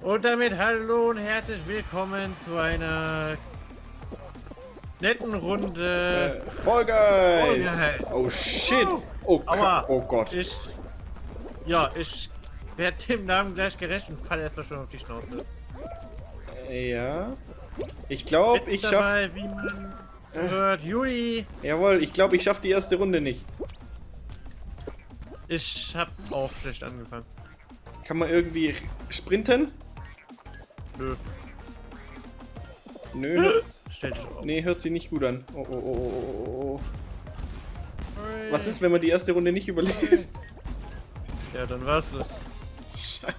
Und damit hallo und herzlich willkommen zu einer netten Runde. Äh, Fall Guys! Fall Guys. Oh shit! Oh, Aua. Oh Gott. Ich. Ja, ich werde dem Namen gleich gerecht und falle erstmal schon auf die Schnauze. Ja. Ich glaube, ich schaff. dabei, wie man hört, Juli. Jawohl, ich glaube, ich schaff die erste Runde nicht. Ich hab auch schlecht angefangen. Kann man irgendwie sprinten? Nö, Nö, hört, stell dich auf. nee, hört sich nicht gut an. Oh, oh, oh, oh, oh, oh. Was ist, wenn man die erste Runde nicht überlebt? Ja, dann war's es. Scheiße.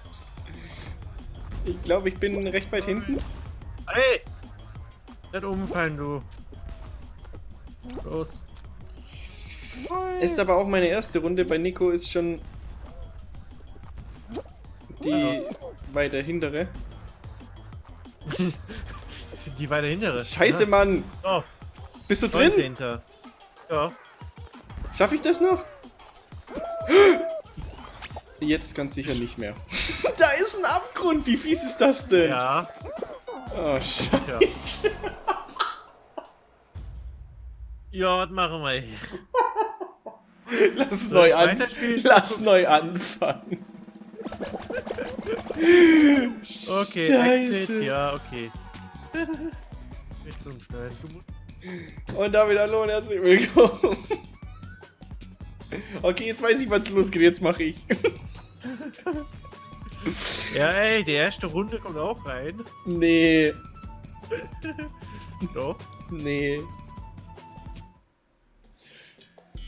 Ich glaube, ich bin recht weit hinten. Hey! Nicht umfallen, du. Los. Ist aber auch meine erste Runde. Bei Nico ist schon die weiter hintere. Die weiter hintere. Scheiße, Mann! Oh, Bist du drin? 19. Ja. Schaffe ich das noch? Jetzt ganz sicher nicht mehr. da ist ein Abgrund. Wie fies ist das denn? Ja. Oh, scheiße. Ja, was machen wir hier? Lass Soll neu an. Lass neu anfangen. Okay, Scheiße. Exit, ja, okay. Nicht zum musst- Und damit hallo und herzlich willkommen. Okay, jetzt weiß ich, was losgeht. Jetzt mache ich. Ja, ey, die erste Runde kommt auch rein. Nee, Doch. nee.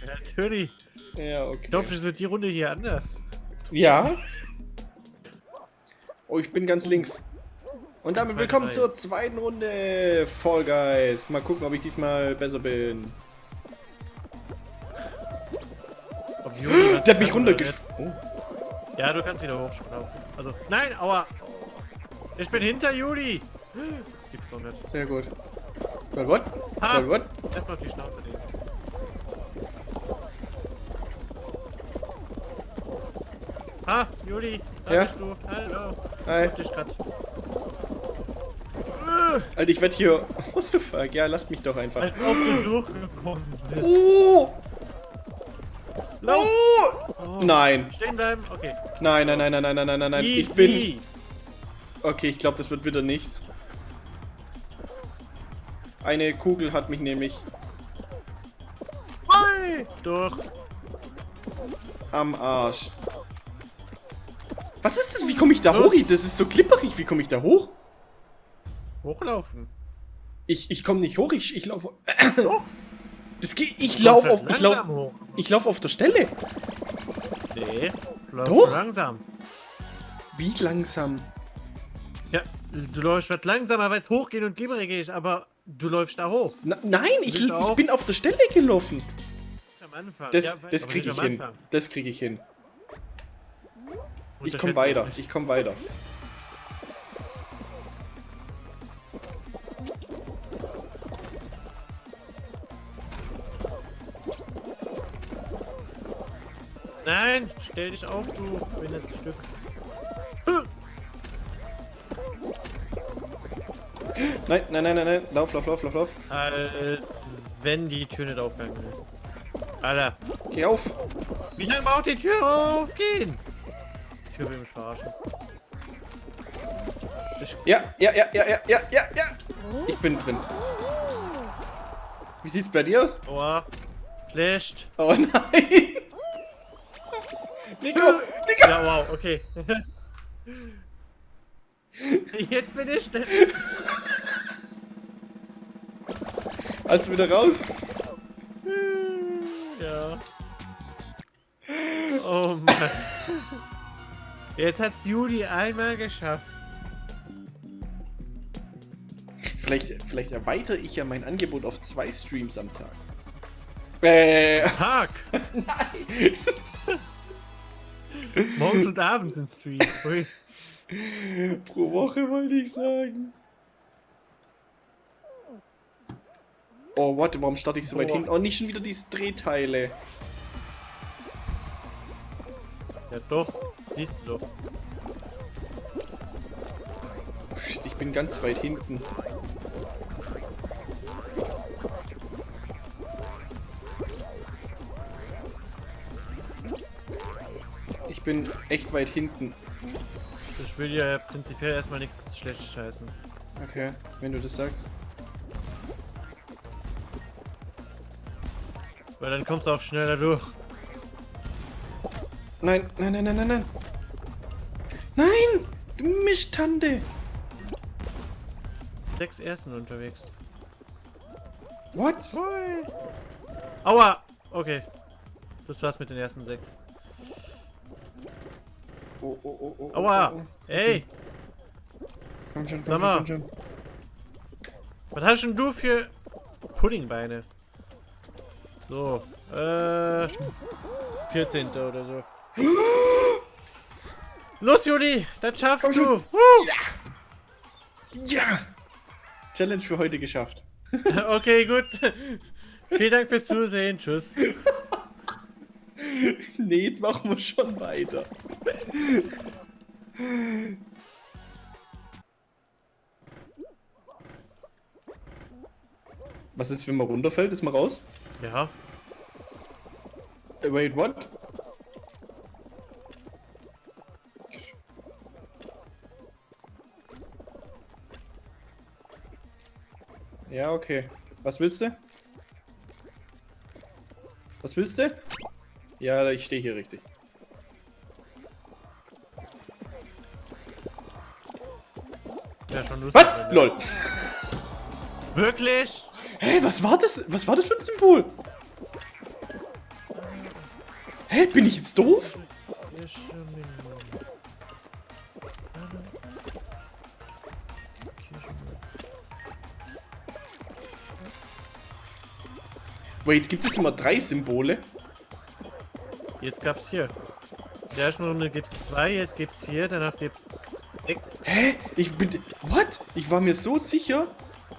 Ja, natürlich. Ja, okay. Ich glaube, es wird die Runde hier anders. Ja. Oh, ich bin ganz links. Und damit willkommen zur zweiten Runde Fall Guys. Mal gucken, ob ich diesmal besser bin. Der hat mich kann oder runtergesch... Oh. Ja, du kannst wieder hochsprungen. Also, nein, aua. Ich bin hinter Juli. Das gibt's doch nicht. Sehr gut. Gut, gut. Ha! Gut. Erstmal auf die Schnauze legen. Ah, Juli, da ja? bist du. Hallo. Hi. Ich hab dich grad. Äh. Alter, ich werd hier... What the fuck? Ja, lasst mich doch einfach. Als ob du durchgekommen bist. Oh! Lauf! Oh. Nein. Stehen bleiben? Okay. Nein, nein, nein, nein, nein, nein, nein, nein. nein, nein. Ich bin... Okay, ich glaube, das wird wieder nichts. Eine Kugel hat mich nämlich... Hey! Durch. Am Arsch ich da hoch? Das ist so klipperig. Wie komme ich da hoch? Hochlaufen. Ich, ich komme nicht hoch. Ich, ich laufe... Doch. Das geht... Ich laufe halt auf... Ich laufe... Ich laufe auf der Stelle. Nee. Doch. langsam. Wie langsam? Ja, du läufst was langsamer, weil es hochgeht und glibberig ist, aber du läufst da hoch. Na, nein, ich, ich bin auf der Stelle gelaufen. Am Anfang. Das, Ja, das kriege ich hin. Das kriege ich hin. Ich komme weiter. Ich komme weiter. Nein, stell dich auf, du behindertes Stück. Nein, nein, nein, nein, nein. Lauf, lauf, lauf, lauf, lauf. Als wenn die Tür nicht aufgegangen ist. Alter, Geh auf. wie lange braucht die Tür aufgehen? Tür will mich verarschen. Ja, ja, ja, ja, ja, ja, ja, ja. Ich bin drin. Wie sieht's bei dir aus? Aua. Schlecht. Oh nein. Nico, Nico. Ja, wow, okay. Jetzt bin ich schnell. Also wieder raus. Ja. Oh Mann. Jetzt hat's Juli einmal geschafft. Vielleicht, vielleicht erweitere ich ja mein Angebot auf zwei Streams am Tag. Äh, Tag! nein. Morgens und abends sind Streams. Pro Woche wollte ich sagen. Oh, warte, warum starte ich so weit hin? Oh, nicht schon wieder diese Drehteile. Ja doch, siehst du doch. shit, ich bin ganz weit hinten. Ich bin echt weit hinten. Ich will ja prinzipiell erstmal nichts schlecht scheißen. Okay, wenn du das sagst. Weil dann kommst du auch schneller durch. Nein, nein, nein, nein, nein, nein. Nein! Du Mischtante! Sechs Ersten unterwegs. What? Hui. Aua! Okay. Das war's mit den ersten sechs. Oh, oh, oh, oh. Aua! Oh, oh. Ey! Komm schon, komm Sag mal. komm schon. Was hast denn du für Puddingbeine? So, äh. 14. oder so. Los, Juli! Das schaffst Komm du! Woo! Ja! Challenge für heute geschafft. Okay, gut. Vielen Dank fürs Zusehen. Tschüss. nee, jetzt machen wir schon weiter. Was ist, wenn man runterfällt? Ist man raus? Ja. Äh, Wait, what? Ja, okay. Was willst du? Was willst du? Ja, ich stehe hier richtig. Ja, schon. Was? wenn- LOL. Wirklich? Hä, was war das? Was war das für ein Symbol? Hä, bin ich jetzt doof? Wait, gibt es immer drei Symbole? Jetzt gab's hier. In der ersten Runde gibt's zwei, jetzt gibt's vier, danach gibt's sechs. Hä? Ich bin... What? Ich war mir so sicher,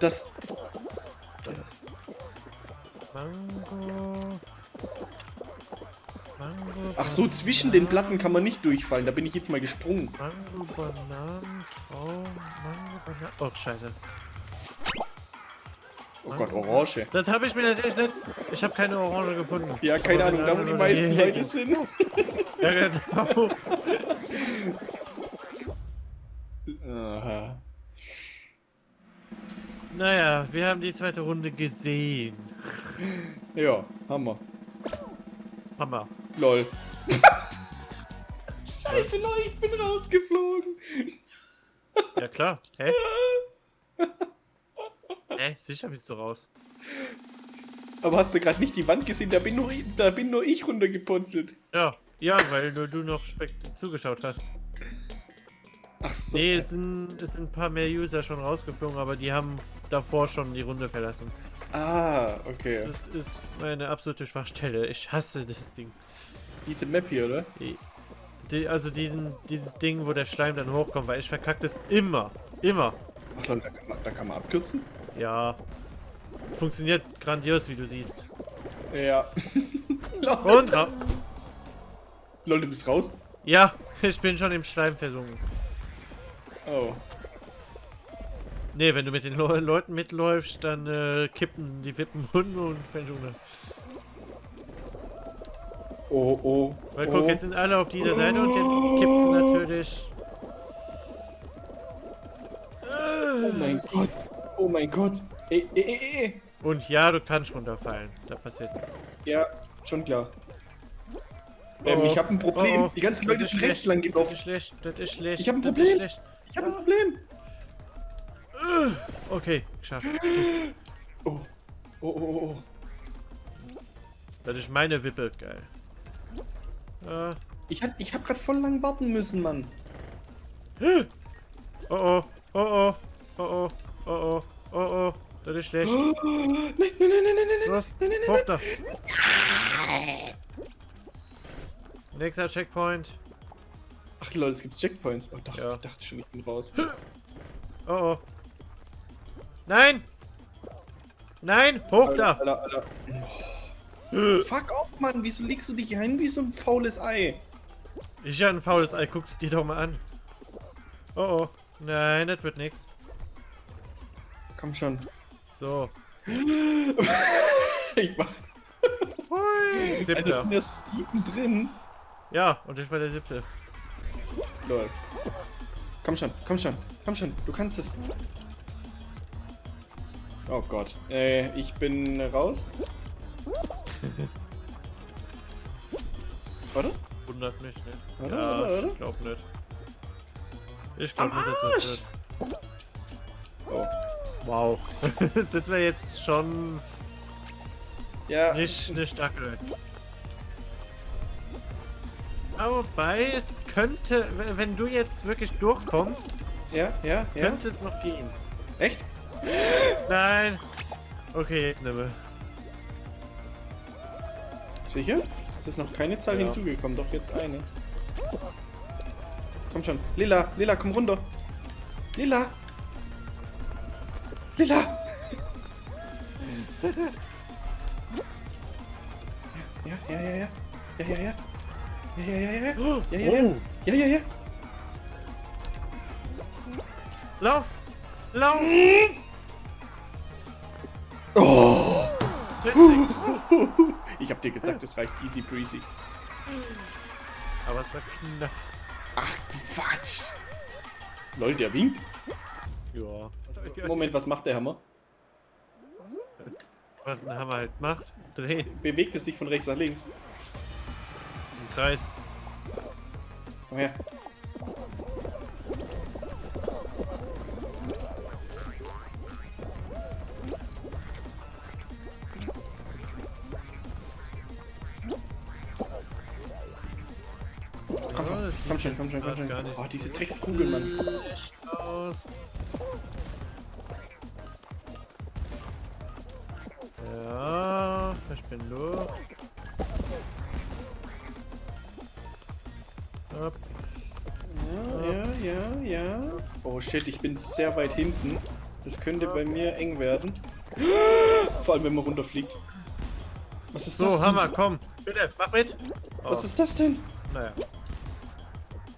dass... Mango. Mango. Ach so, zwischen den Platten kann man nicht durchfallen. Da bin ich jetzt mal gesprungen. Mango, Bananen, Traum, Mango, Bananen. Oh, scheiße. Oh Gott, Orange. Das habe ich mir natürlich nicht. Ich habe keine Orange gefunden. Ja, keine Ahnung, da wo die meisten. Leute sind. Ja, genau. Aha. Naja, wir haben die zweite Runde gesehen. Ja, Hammer. Hammer. Lol. Scheiße, Leute, ich bin rausgeflogen. Ja, klar. Hä? Hä? Sicher bist du raus. Aber hast du gerade nicht die Wand gesehen? Da bin nur, ich- da bin nur ich runtergeputzelt. Ja. Ja, weil nur du noch spek zugeschaut hast. Ach so. Nee, es sind, es sind ein paar mehr User schon rausgeflogen, aber die haben davor schon die Runde verlassen. Ah, okay. Das ist meine absolute Schwachstelle. Ich hasse das Ding. Diese Map hier, oder? Die, die, also diesen, dieses Ding, wo der Schleim dann hochkommt, weil ich verkacke das immer. Immer. Ach Leute, da kann man, da kann man abkürzen? Ja. Funktioniert grandios, wie du siehst. Ja. Und ra Lol, du bist raus? Ja, ich bin schon im Schleim versunken. Oh. Nee, wenn du mit den Le Leuten mitläufst, dann äh, kippen die Wippen Hunde und versunken. Oh, oh. Weil oh. guck, jetzt sind alle auf dieser Seite und jetzt kippt es natürlich. Oh mein Gott. Oh mein Gott. Ey, ey, ey, ey. Und ja, du kannst runterfallen. Da passiert nichts. Ja, schon klar. Ähm, Oh, ich habe ein Problem. oh, oh. Die ganzen Das Leute sind schlecht. rechts lang Das gelaufen. ist schlecht, das ist schlecht. Ich hab ein das Problem. Ist schlecht. Ich habe ein Problem. Okay, geschafft. Oh. Oh, oh, oh, oh. Das ist meine Wippe, geil. Äh, Ich hab, ich hab grad voll lang warten müssen, Mann. oh oh, oh oh, oh oh, oh oh, oh oh, das ist schlecht. Nein, nein, nein, nein, nein, nein, nein. Los, hoch da. Nächster Checkpoint. Ach lol, es gibt Checkpoints. Oh doch, Ja. ich dachte schon, ich bin raus. Oh oh. Nein! Nein, hoch da! Alter, Alter. Oh. Fuck off, Mann. Wieso legst du dich ein wie so ein faules Ei? Ich ja ein faules Ei, guck's dir doch mal an. Oh oh, Nein, das wird nix. Komm schon. So. Ich mach. Hui. Alter, Siebter. sind erst sieben drin. Ja, und ich war der siebte. Lol. Komm schon, komm schon, komm schon, du kannst es. Oh Gott. Äh, ich bin raus. Oder? Wundert mich nicht. Oder, ja, oder, oder? ich glaub nicht. Ich glaub Am nicht, dass das wird. Oh. Wow. das wäre jetzt schon Ja, nicht eine starke. Aber wobei, es könnte, wenn du jetzt wirklich durchkommst, ja, ja, ja. könnte es noch gehen. Echt? Nein. Okay, jetzt nimm. Sicher? Es ist noch keine Zahl Ja. hinzugekommen, doch jetzt eine. Komm schon. Lila, Lila, komm runter. Lila. Lila. Ja, ja, ja, ja. Ja, ja, ja. Ja, ja, ja, ja. Oh, Ja, ja, ja. Ja, ja, ja. Lauf! Lauf! Oh. Ich hab dir gesagt, es reicht easy breezy. Aber es war knapp. Ach, Quatsch. Lol, der winkt. Ja. Moment, was macht der Hammer? Was ein Hammer halt macht. Dreh Bewegt es sich von rechts nach links. im Kreis. Komm her. Komm, schon, komm schon, komm schon. Oh, diese Dreckskugel, Mann. Hopp. Ja, ja, ja, ja. Oh shit, ich bin sehr weit hinten. Das könnte bei mir eng werden. Vor allem, wenn man runterfliegt. Was ist das So? Hammer, komm. Bitte, mach mit. Oh, Was ist das denn? Naja.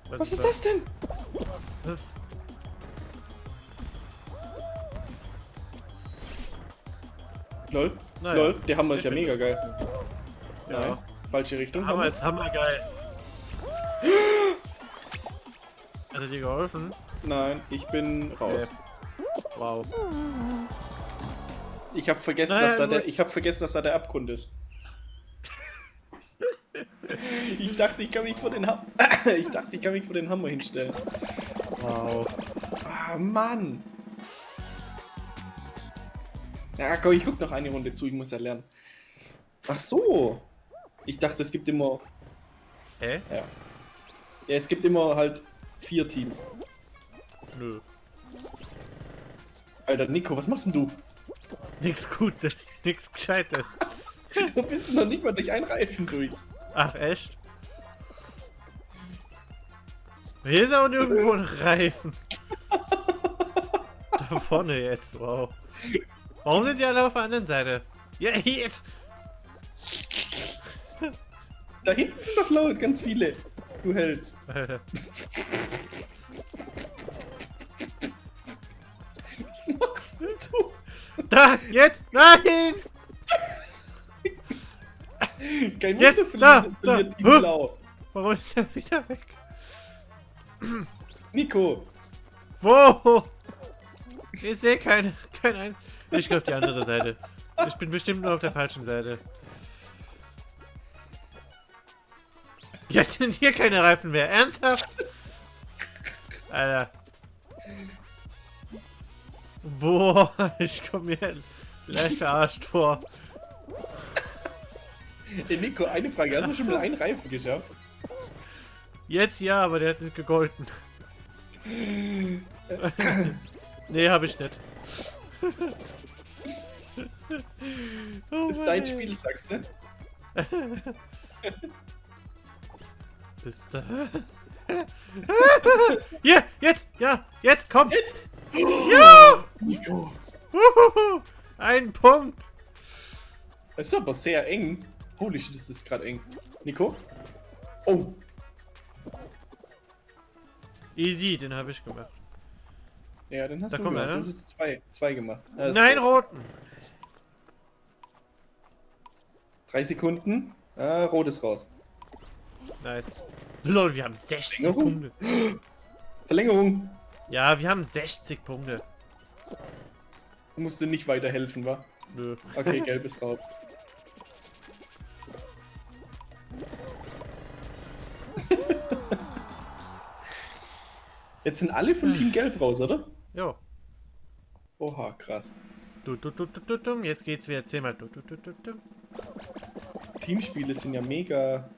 Was ist das denn? Das ist Lol. Naja. Lol, der Hammer ist ja mega geil. ja. Nein, falsche Richtung. Hammer Hammer. ist hammergeil. Er dir geholfen? Nein, ich bin raus. Okay. Wow. Ich habe vergessen, Naja, dass da der, ich habe vergessen, dass da der Abgrund ist. ich dachte, ich kann mich vor den Hammer, ich dachte, ich kann mich vor den Hammer hinstellen. Wow. Ah, Mann. Ja, komm, ich guck noch eine Runde zu, ich muss ja lernen. Ach so. Ich dachte, es gibt immer, Hä? ja. Ja, es gibt immer halt vier Teams. Nö. Alter, Nico, was machst denn du? Nix Gutes, nix Gescheites. Du bist noch nicht mal durch einen Reifen durch. Ach, echt? Hier ist auch nirgendwo ein Reifen. da vorne jetzt, wow. Warum sind die alle auf der anderen Seite? Ja, hier ist. Da hinten sind noch laut, ganz viele. Du Held. Was machst denn du? da, jetzt, nein! Kein Jetzt, Wunder, da, verliert, da. verliert Huh. Blau. Warum ist er wieder weg? Nico, Wo? Ich sehe keine, kein ein. Ich gehe auf die andere Seite. Ich bin bestimmt nur auf der falschen Seite. Jetzt sind hier keine Reifen mehr. Ernsthaft? Alter. Boah, ich komme mir leicht verarscht vor. Ey, Nico, eine Frage. Hast du schon mal einen Reifen geschafft? Jetzt ja, aber der hat nicht gegolten. nee, habe ich nicht. oh ist dein Spiel, sagst du? Das ist da. Hier, jetzt, ja, jetzt, komm. Jetzt! Ja! Uhuhu, Ein Punkt. Das ist aber sehr eng. Holy shit, das ist gerade eng. Nico? Oh, Easy, den habe ich gemacht. Ja, dann hast Da du kommt gemacht. einer. Du hast zwei, zwei gemacht. Alles Nein, roten. Drei Sekunden. Ah, rot ist raus. Nice. Lol, wir haben 60 Verlängerung? Punkte. Verlängerung. Ja, wir haben 60 Punkte. Musst du nicht weiterhelfen, wa? Nö. Okay, gelb ist raus. Jetzt sind alle von Team Gelb raus, oder? Jo. Oha, krass. Du, du, du, du, du, du. Jetzt geht's wieder zehnmal. Du, du, du, du, du. Teamspiele sind ja mega.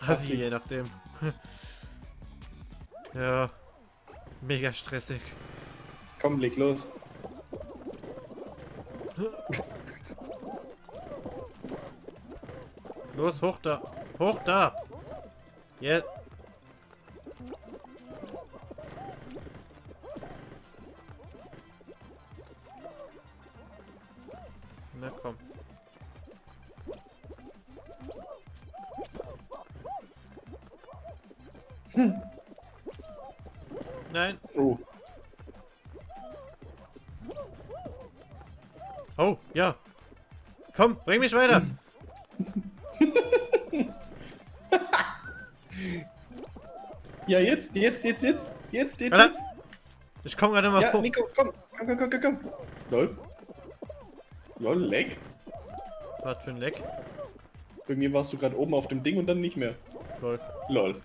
Hassi, je nachdem. ja. Mega stressig. Komm, leg los. Los, hoch da. Hoch da. Jetzt. Na bring mich weiter. Ja, jetzt, jetzt, jetzt, jetzt, jetzt, jetzt, jetzt. Ich komm gerade mal Ja, hoch. Nico, komm, komm, komm, komm, komm, komm. Lol. Lol, leck. Was für ein Leck. Bei mir warst du gerade oben auf dem Ding und dann nicht mehr. Lol. Lol.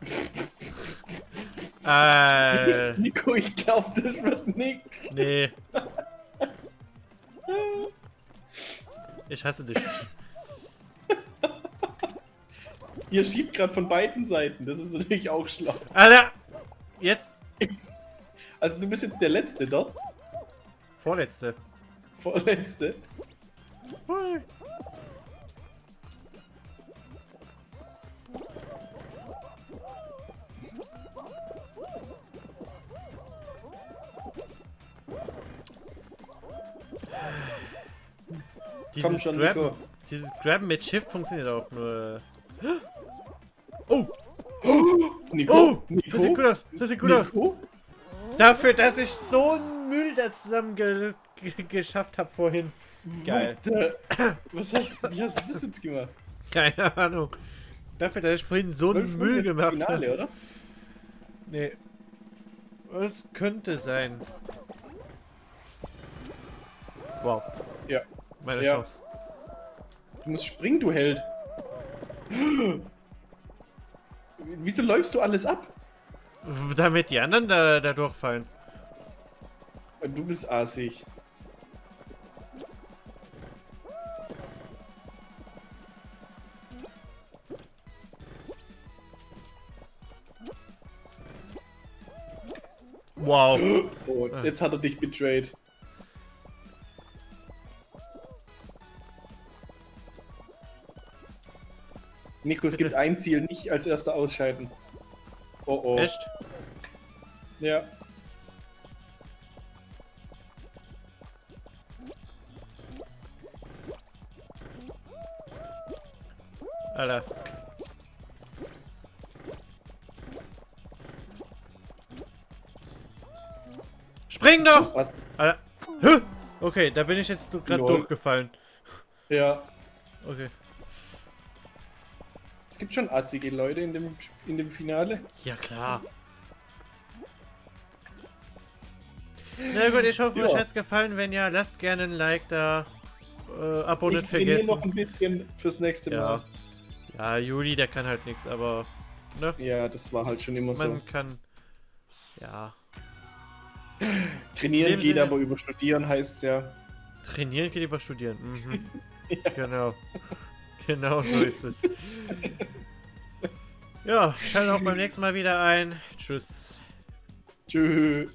Äh, Nico, ich glaube, das wird nix. nee. Ich hasse dich. Ihr schiebt gerade von beiden Seiten. Das ist natürlich auch schlau. Alter! Jetzt. Also du bist jetzt der Letzte dort. Vorletzte. Vorletzte. Hui. Komm schon, Grabben, Nico. dieses Grabben mit Shift funktioniert auch nur. Oh! Nico. Oh! Nico. Das sieht gut aus! Das sieht gut aus! Nico? Dafür, dass ich so einen Müll da zusammen ge ge geschafft habe vorhin. Geil. Was hast, wie hast du das jetzt gemacht? Keine Ahnung. Dafür, dass ich vorhin so einen 12 Müll ist das gemacht Finale, habe. oder? Nee. Es könnte sein. Wow. Ja. Meine Ja. Chance. Du musst springen, du Held. Wieso läufst du alles ab? Damit die anderen da, da durchfallen. Du bist assig. Wow. Oh, jetzt hat er dich betrayed. Nico, es gibt ein Ziel, nicht als erster ausscheiden. Oh oh. Echt? Ja. Alter. Spring doch! Was? Alter. Okay, da bin ich jetzt gerade durchgefallen. Ja. Okay. Es gibt schon assige Leute in dem, in dem Finale. Ja, klar. Na gut, ich hoffe, Ja. euch hat's gefallen. Wenn ja, lasst gerne ein Like da. Äh, Abo Ich nicht vergessen. noch ein bisschen fürs nächste Ja. Mal. Ja, Juli, der kann halt nichts, aber. Ne? Ja, das war halt schon immer so. Man kann. Ja. Trainieren geht, aber über Studieren heißt es ja. Trainieren geht über Studieren. Mhm. Genau. Genau so ist es. Ja, schaltet auch beim nächsten Mal wieder ein. Tschüss. Tschüss.